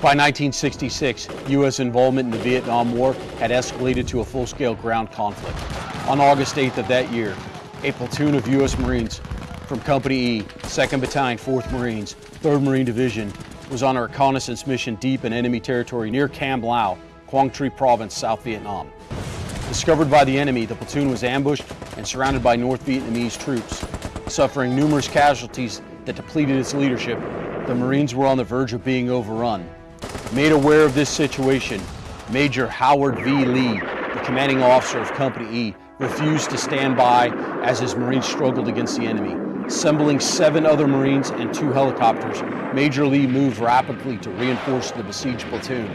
By 1966, U.S. involvement in the Vietnam War had escalated to a full-scale ground conflict. On August 8th of that year, a platoon of U.S. Marines from Company E, 2nd Battalion, 4th Marines, 3rd Marine Division, was on a reconnaissance mission deep in enemy territory near Cam Lo, Quang Tri Province, South Vietnam. Discovered by the enemy, the platoon was ambushed and surrounded by North Vietnamese troops. Suffering numerous casualties that depleted its leadership, the Marines were on the verge of being overrun. Made aware of this situation, Major Howard V. Lee, the commanding officer of Company E, refused to stand by as his Marines struggled against the enemy. Assembling seven other Marines and two helicopters, Major Lee moved rapidly to reinforce the besieged platoon.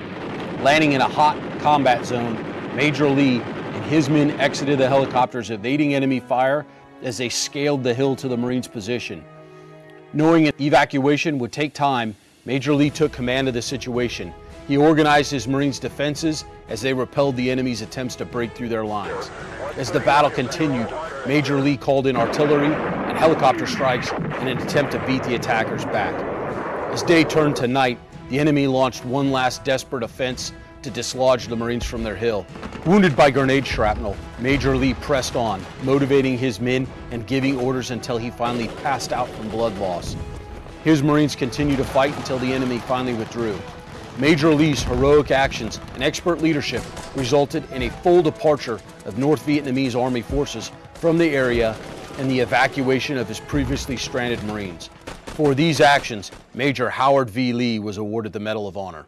Landing in a hot combat zone, Major Lee and his men exited the helicopters, evading enemy fire as they scaled the hill to the Marines' position. Knowing an evacuation would take time, Major Lee took command of the situation. He organized his Marines' defenses as they repelled the enemy's attempts to break through their lines. As the battle continued, Major Lee called in artillery and helicopter strikes in an attempt to beat the attackers back. As day turned to night, the enemy launched one last desperate offense to dislodge the Marines from their hill. Wounded by grenade shrapnel, Major Lee pressed on, motivating his men and giving orders until he finally passed out from blood loss. His Marines continued to fight until the enemy finally withdrew. Major Lee's heroic actions and expert leadership resulted in a full departure of North Vietnamese Army forces from the area and the evacuation of his previously stranded Marines. For these actions, Major Howard V. Lee was awarded the Medal of Honor.